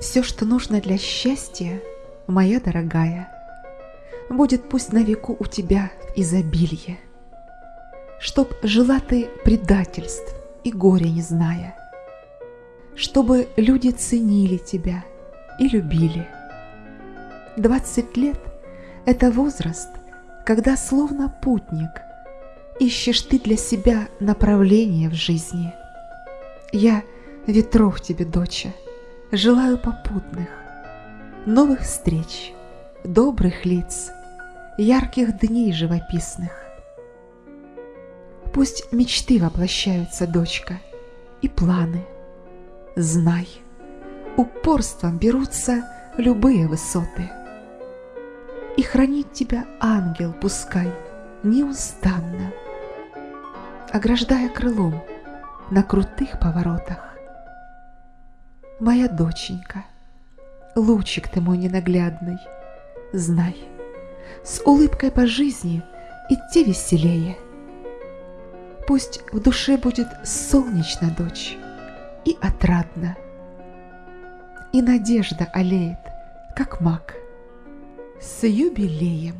Все, что нужно для счастья, моя дорогая, Будет пусть на веку у тебя изобилие, Чтоб жила ты предательств и горя не зная, Чтобы люди ценили тебя и любили. Двадцать лет — это возраст, когда словно путник Ищешь ты для себя направление в жизни. Я ветров тебе, доча, желаю попутных, Новых встреч, добрых лиц, ярких дней живописных. Пусть мечты воплощаются, дочка, и планы. Знай, упорством берутся любые высоты. И хранит тебя ангел пускай неустанно, Ограждая крылом на крутых поворотах. Моя доченька, лучик ты мой ненаглядный, Знай, с улыбкой по жизни идти веселее. Пусть в душе будет солнечно, дочь, и отрадно, И надежда олеет, как мак, с юбилеем.